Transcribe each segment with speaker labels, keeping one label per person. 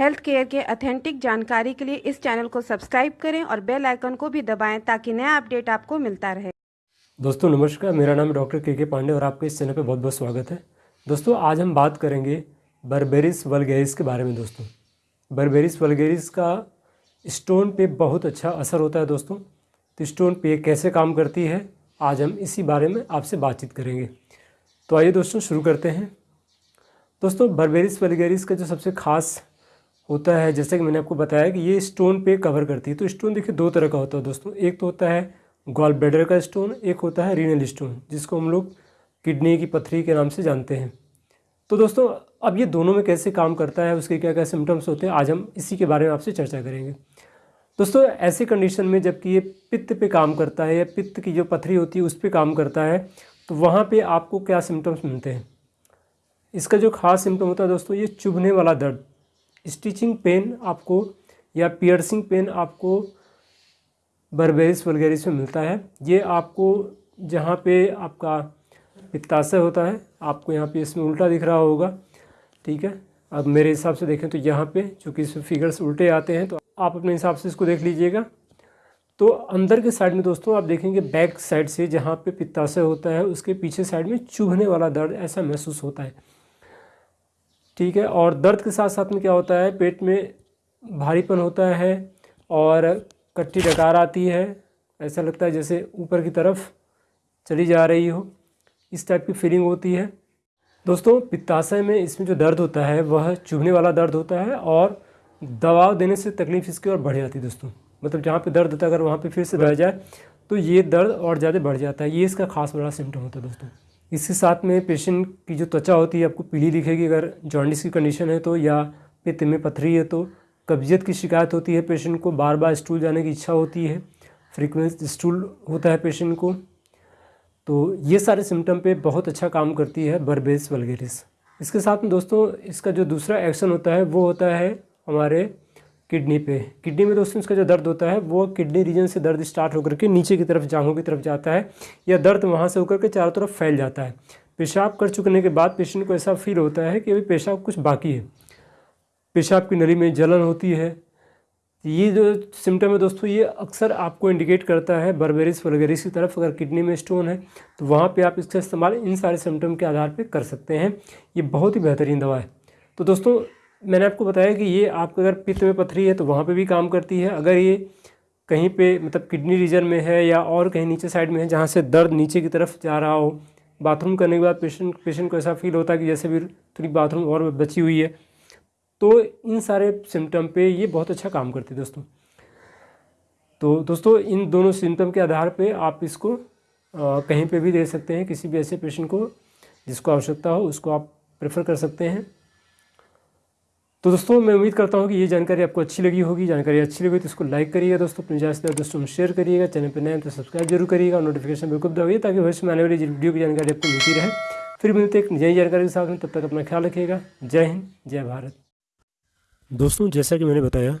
Speaker 1: Health care के authentic जानकारी के लिए इस चैनल को सब्सक्राइब करें और बेल आइकन को भी दबाएँ ताकि नया अपडेट आपको मिलता रहे।
Speaker 2: दोस्तों, नमस्कार। मेरा नाम डॉक्टर के के पांडे और आपके इस चैनल पर बहुत बहुत स्वागत है। दोस्तों, आज हम बात करेंगे बर्बेरिस वलगेरिस के बारे में दोस्तों। बर्बेरिस वलगेरिस का स्टोन पे बहुत अच्छा असर होता है दोस्तों। तो स्टोन पे कैसे काम करती है, आज हम इसी बारे में आपसे बातचीत करेंगे। तो आइए दोस्तों, शुरू करते हैं। दोस्तों बर्बेरिस वलगेरिस का जो सबसे खास होता है, जैसे कि मैंने आपको बताया कि ये स्टोन पे कवर करती है। तो स्टोन देखिए दो तरह का होता है दोस्तों। एक तो होता है गॉल ब्लेडर का स्टोन एक होता है रीनल स्टोन जिसको हम लोग किडनी की पथरी के नाम से जानते हैं। तो दोस्तों, अब ये दोनों में कैसे काम करता है, उसके क्या क्या सिम्टम्स होते हैं, आज हम इसी के बारे में आपसे चर्चा करेंगे। दोस्तों, ऐसे कंडीशन में जबकि ये पित्त पे काम करता है या पित्त की जो पथरी होती है, उस पर काम करता है तो वहाँ पे आपको क्या सिम्टम्स मिलते हैं? इसका जो खास सिम्टम होता है दोस्तों, ये चुभने वाला दर्द। स्टिचिंग पेन आपको या पियर्सिंग पेन आपको बर्बेरिस वलगेरिस में मिलता है। ये आपको जहाँ पे आपका पित्ताशय होता है, आपको यहाँ पे इसमें उल्टा दिख रहा होगा, ठीक है? अब मेरे हिसाब से देखें तो यहाँ पे चूँकि इसमें फिगर्स उल्टे आते हैं तो आप अपने हिसाब से इसको देख लीजिएगा। तो अंदर के साइड में दोस्तों आप देखेंगे बैक साइड से जहाँ पे पित्ताशय होता है, उसके पीछे साइड में चुभने वाला दर्द ऐसा महसूस होता है। ठीक है, और दर्द के साथ साथ में क्या होता है, पेट में भारीपन होता है और कट्टी डकार आती है। ऐसा लगता है जैसे ऊपर की तरफ़ चली जा रही हो। इस टाइप की फीलिंग होती है। दोस्तों, पित्ताशय में इसमें जो दर्द होता है, वह चुभने वाला दर्द होता है और दबाव देने से तकलीफ़ इसकी और बढ़ जाती है दोस्तों। मतलब जहाँ पे दर्द होता है, अगर वहाँ पे फिर से बढ़ जाए तो ये दर्द और ज़्यादा बढ़ जाता है। ये इसका खास बड़ा सिम्टम होता है दोस्तों। इसके साथ में पेशेंट की जो त्वचा होती है, आपको पीली दिखेगी अगर जॉन्डिस की कंडीशन है तो या पित्त में पथरी है तो। कब्जियत की शिकायत होती है पेशेंट को बार बार स्टूल जाने की इच्छा होती है फ्रीक्वेंस स्टूल होता है पेशेंट को। तो ये सारे सिम्टम पे बहुत अच्छा काम करती है बर्बेस वलगेरिस इसके साथ में दोस्तों, इसका जो दूसरा एक्शन होता है, वो होता है हमारे किडनी पे। किडनी में दोस्तों इसका जो दर्द होता है, वो किडनी रीजन से दर्द स्टार्ट होकर के नीचे की तरफ़, जांघों की तरफ़ जाता है या दर्द वहाँ से होकर के चारों तरफ़ फैल जाता है। पेशाब कर चुकने के बाद पेशेंट को ऐसा फील होता है कि अभी पेशाब कुछ बाकी है। पेशाब की नली में जलन होती है। ये जो सिम्टम है दोस्तों, ये अक्सर आपको इंडिकेट करता है बर्बेरिस वगैरिस की तरफ़। अगर किडनी में स्टोन है तो वहाँ पे आप इसका इस्तेमाल इन सारे सिम्टम के आधार पे कर सकते हैं। ये बहुत ही बेहतरीन दवा है। तो दोस्तों मैंने आपको बताया कि ये आपको अगर पित्त में पथरी है तो वहाँ पे भी काम करती है। अगर ये कहीं पे मतलब किडनी रीजन में है या और कहीं नीचे साइड में है जहाँ से दर्द नीचे की तरफ़ जा रहा हो बाथरूम करने के बाद पेशेंट पेशेंट को ऐसा फील होता है कि जैसे भी थोड़ी बाथरूम और बची हुई है तो इन सारे सिम्टम पे ये बहुत अच्छा काम करती है दोस्तों। तो दोस्तों इन दोनों सिम्टम के आधार पे आप इसको आ, कहीं पे भी दे सकते हैं किसी भी ऐसे पेशेंट को जिसको आवश्यकता हो उसको आप प्रेफर कर सकते हैं। तो दोस्तों, मैं उम्मीद करता हूँ कि ये जानकारी आपको अच्छी लगी होगी। जानकारी अच्छी लगी तो इसको लाइक करिएगा दोस्तों, अपने ज़्यादा दोस्तों में शेयर करिएगा। चैनल पर नए तो सब्सक्राइब ज़रूर करिएगा नोटिफिकेशन बिल्कुल दबाइए ताकि भविष्य में आने वाली वीडियो की जानकारी आपको मिलती रहे। फिर मिलते एक नई जानकारी के साथ में। तब तक अपना ख्याल रखिएगा। जय हिंद, जय भारत।
Speaker 3: दोस्तों, जैसा कि मैंने बताया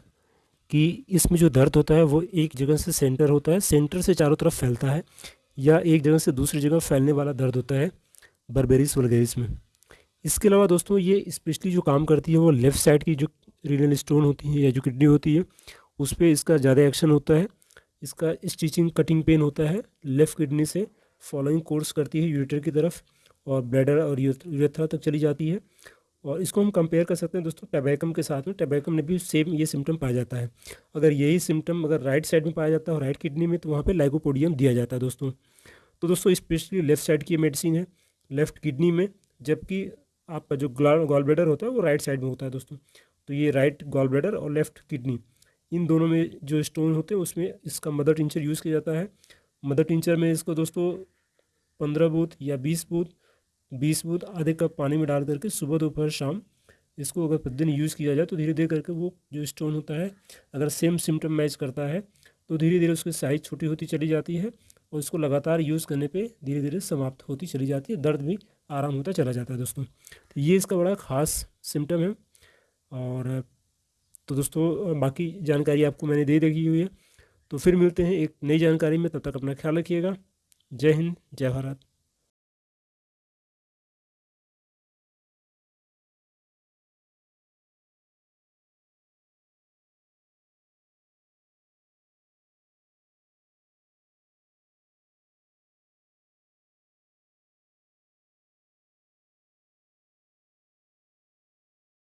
Speaker 3: कि इसमें जो दर्द होता है वो एक जगह से सेंटर होता है। सेंटर से चारों तरफ़ फैलता है या एक जगह से दूसरी जगह फैलने वाला दर्द होता है। बर्बेरिस वलगेरिस में इसके अलावा दोस्तों ये स्पेशली जो काम करती है वो लेफ़्ट साइड की जो रीनल स्टोन होती है या जो किडनी होती है, उस पर इसका ज़्यादा एक्शन होता है। इसका स्टिचिंग, कटिंग पेन होता है लेफ़्ट किडनी से, फॉलोइंग कोर्स करती है यूरेटर की तरफ़ और ब्लैडर और यूरेथ्रा तक चली जाती है। और इसको हम कंपेयर कर सकते हैं दोस्तों टबैकम के साथ में, टबैकम में भी सेम ये सिम्टम पाया जाता है। अगर यही सिम्टम अगर राइट साइड में पाया जाता है और राइट किडनी में तो वहाँ पर लाइकोपोडियम दिया जाता है दोस्तों। तो दोस्तों स्पेशली लेफ़्ट साइड की मेडिसिन है, लेफ़्ट किडनी में, जबकि आपका जो गॉल ब्लेडर होता है, वो राइट साइड में होता है दोस्तों। तो ये राइट गॉल ब्लेडर और लेफ़्ट किडनी इन दोनों में जो स्टोन होते हैं, उसमें इसका मदर टिंचर यूज़ किया जाता है। मदर टिंचर में इसको दोस्तों पंद्रह बूथ या बीस बूथ बीस बूथ आधे कप पानी में डाल करके सुबह दोपहर शाम इसको अगर प्रतिदिन यूज़ किया जाए तो धीरे धीरे करके वो जो स्टोन होता है, अगर सेम सिम्टम मैच करता है तो धीरे धीरे उसकी साइज़ छोटी होती चली जाती है और उसको लगातार यूज़ करने पे धीरे धीरे समाप्त होती चली जाती है, दर्द भी आराम होता चला जाता है दोस्तों। तो ये इसका बड़ा ख़ास सिम्टम है और तो दोस्तों, बाकी जानकारी आपको मैंने दे रखी हुई है। तो फिर मिलते हैं एक नई जानकारी में, तब तक अपना ख्याल रखिएगा। जय हिंद, जय भारत।